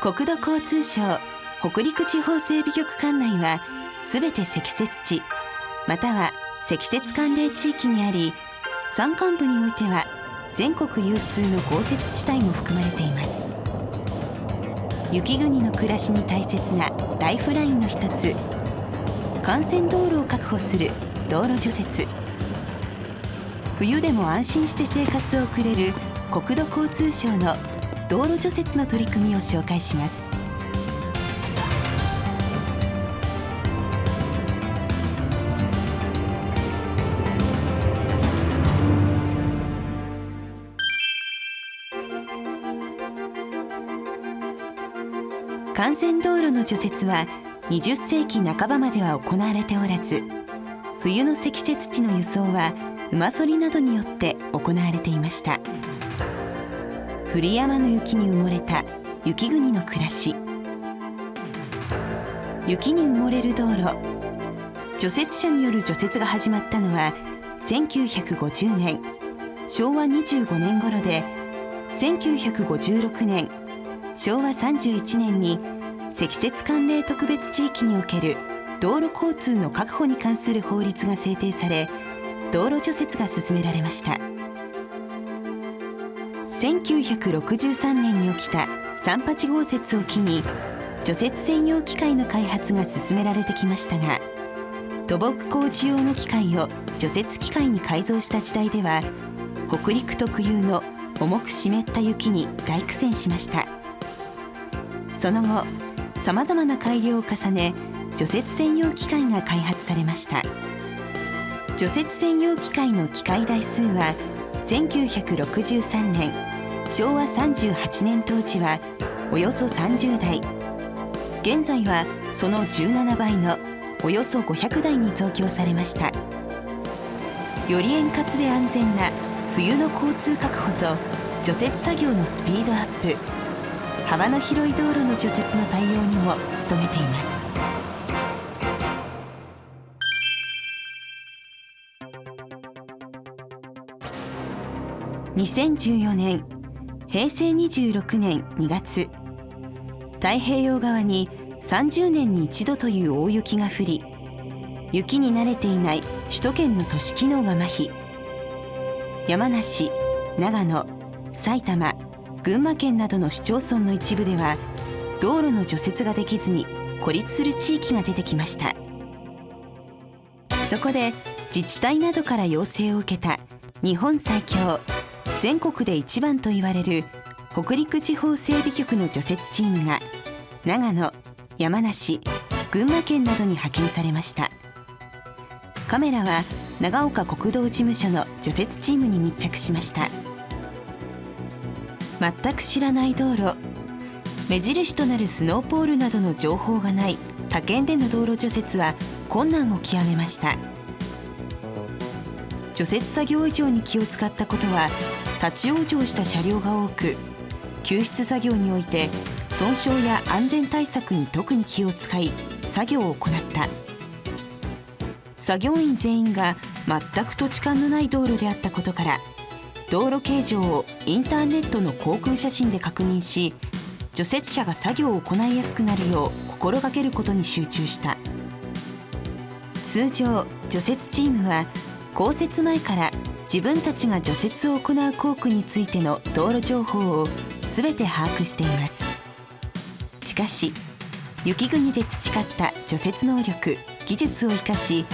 国土交通省北陸地方整備局管内はすべて積雪地または積雪寒冷地域にあり山間部においては全国有数の豪雪地帯も含まれています。雪国の暮らしに大切なライフラインの一つ。幹線道路を確保する道路除雪。冬でも安心して生活を送れる国土交通省の道路除雪の取り組みを紹介します。幹線道路の除雪は20世紀半ばまでは行われておらず冬の積雪地の輸送は馬反りなどによって行われていました。降り山の雪に埋もれた雪国の暮らし。雪に埋もれる道路。除雪車による除雪が始まったのは1950年昭和25年頃で1956年昭和31年に積雪寒冷特別地域における道路交通の確保に関する法律が制定され道路除雪が進められました。1963年に起きた三八豪雪を機に除雪専用機械の開発が進められてきましたが土木工事用の機械を除雪機械に改造した時代では北陸特有の重く湿った雪に大苦戦しました。その後さまざまな改良を重ね除雪専用機械が開発されました。除雪専用機械の機械台数は1963年昭和38年当時はおよそ30台。現在はその17倍のおよそ500台に増強されました。より円滑で安全な冬の交通確保と除雪作業のスピードアップ。幅の広い道路の除雪の対応にも努めています。2014年平成26年2月。太平洋側に30年に一度という大雪が降り雪に慣れていない首都圏の都市機能が麻痺。山梨長野埼玉群馬県などの市町村の一部では道路の除雪ができずに孤立する地域が出てきました。そこで自治体などから要請を受けた日本最強全国で一番と言われる北陸地方整備局の除雪チームが長野山梨群馬県などに派遣されました。カメラは長岡国道事務所の除雪チームに密着しました。全く知らない道路目印となるスノーポールなどの情報がない他県での道路除雪は困難を極めました。除雪作業以上に気を使ったことは立ち往生した車両が多く救出作業において損傷や安全対策に特に気を使い作業を行った。作業員全員が全く土地勘のない道路であったことから道路形状をインターネットの航空写真で確認し除雪車が作業を行いやすくなるよう心がけることに集中した。通常除雪チームは降雪前から自分たちが除雪を行う工区についての道路情報を全て把握しています。しかし雪国で培った除雪能力技術を生かし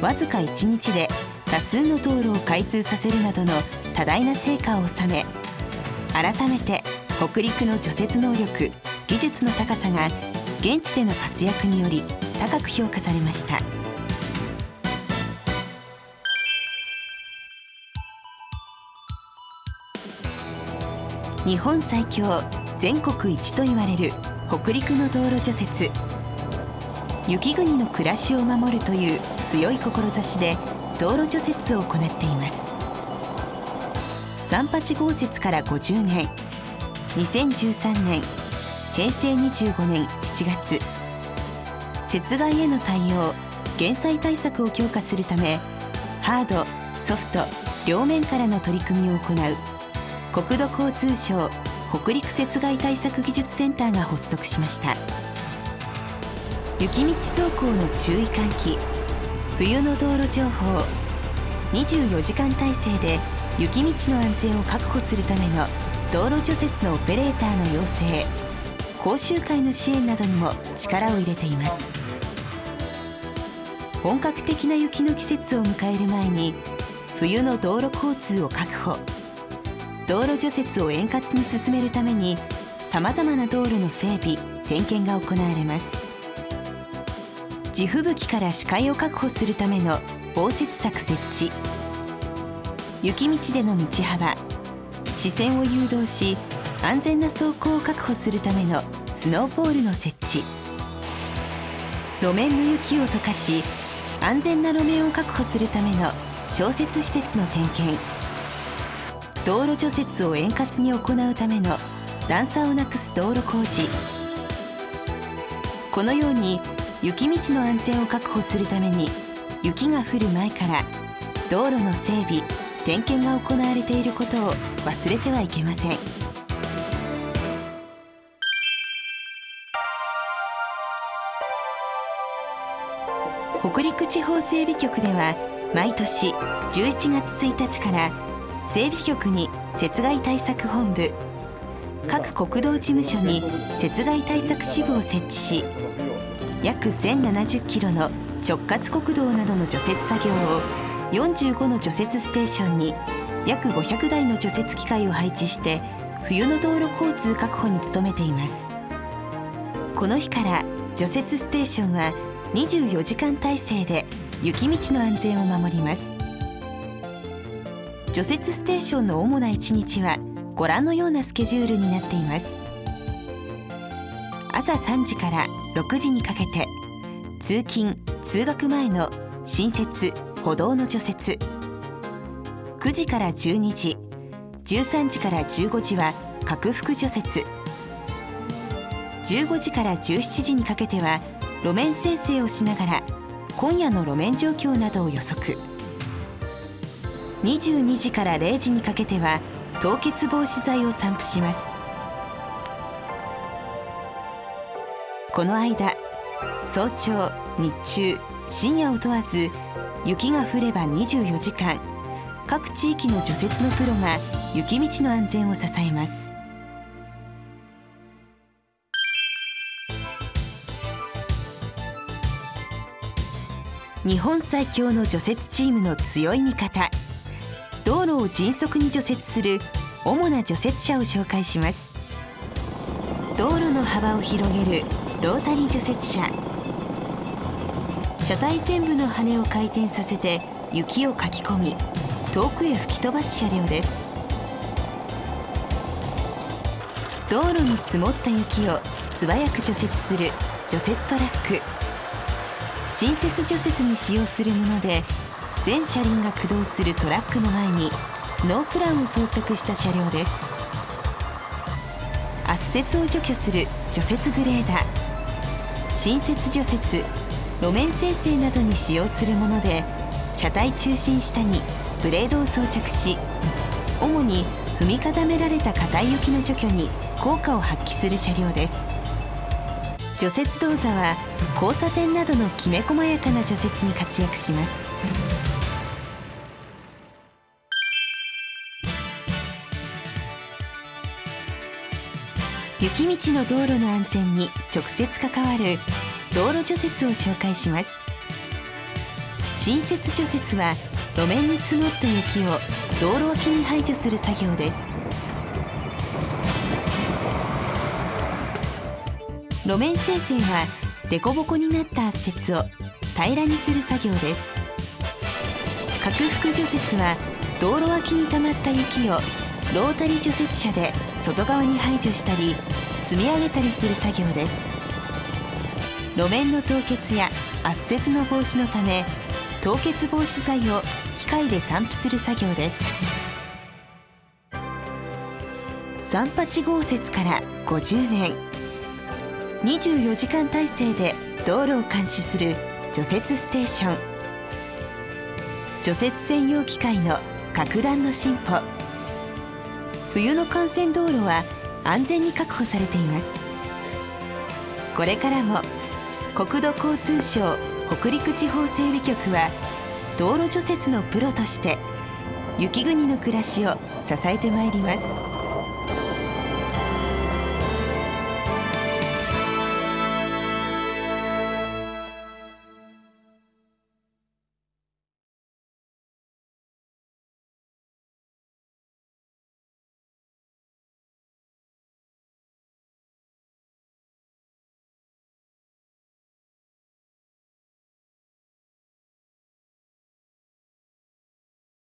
わずか1日で多数の道路を開通させるなどの多大な成果を収め改めて北陸の除雪能力技術の高さが現地での活躍により高く評価されました。日本最強全国一と言われる北陸の道路除雪。雪国の暮らしを守るという強い志で道路除雪を行っています。三八豪雪から50年。2013年平成25年7月。雪害への対応減災対策を強化するためハードソフト両面からの取り組みを行う国土交通省北陸雪害対策技術センターが発足しました。雪道走行の注意喚起冬の道路情報24時間体制で雪道の安全を確保するための道路除雪のオペレーターの養成講習会の支援などにも力を入れています。本格的な雪の季節を迎える前に冬の道路交通を確保。道路除雪を円滑に進めるためにさまざまな道路の整備点検が行われます。地吹雪から視界を確保するための防雪柵設置。雪道での道幅視線を誘導し安全な走行を確保するためのスノーボールの設置。路面の雪を溶かし安全な路面を確保するための消雪施設の点検。道路除雪を円滑に行うための段差をなくす道路工事。このように雪道の安全を確保するために雪が降る前から道路の整備点検が行われていることを忘れてはいけません。北陸地方整備局では毎年11月1日から整備局に雪害対策本部。各国道事務所に雪害対策支部を設置し約1070キロの直轄国道などの除雪作業を45の除雪ステーションに約500台の除雪機械を配置して冬の道路交通確保に努めています。この日から除雪ステーションは24時間体制で雪道の安全を守ります。除雪ステーションの主な1日はご覧のようなスケジュールになっています。朝3時から6時にかけて通勤通学前の新設歩道の除雪。9時から12時13時から15時は拡幅除雪。15時から17時にかけては路面生成をしながら今夜の路面状況などを予測。22時から0時にかけては凍結防止剤を散布します。この間早朝日中深夜を問わず雪が降れば24時間各地域の除雪のプロが雪道の安全を支えます。日本最強の除雪チームの強い味方道路を迅速に除雪する主な除雪車を紹介します。道路の幅を広げるロータリー除雪車。車体全部の羽を回転させて雪をかき込み遠くへ吹き飛ばす車両です。道路に積もった雪を素早く除雪する除雪トラック。新雪除雪に使用するもので全車輪が駆動するトラックの前にスノープランを装着した車両です。圧雪を除去する除雪グレーダー。新雪除雪路面生成などに使用するもので車体中心下にブレードを装着し主に踏み固められた硬い雪の除去に効果を発揮する車両です。除雪動座は交差点などのきめ細やかな除雪に活躍します。雪道の道路の安全に直接関わる道路除雪を紹介します。新雪除雪は路面に積もった雪を道路脇に排除する作業です。路面生成は凸凹になった圧雪を平らにする作業です。拡幅除雪は道路脇に溜まった雪をロータリー除雪車で外側に排除したり積み上げたりする作業です。路面の凍結や圧雪の防止のため凍結防止剤を機械で散布する作業です。三八豪雪から50年。24時間体制で道路を監視する除雪ステーション。除雪専用機械の格段の進歩。冬の幹線道路は安全に確保されています。これからも国土交通省北陸地方整備局は道路除雪のプロとして雪国の暮らしを支えてまいります。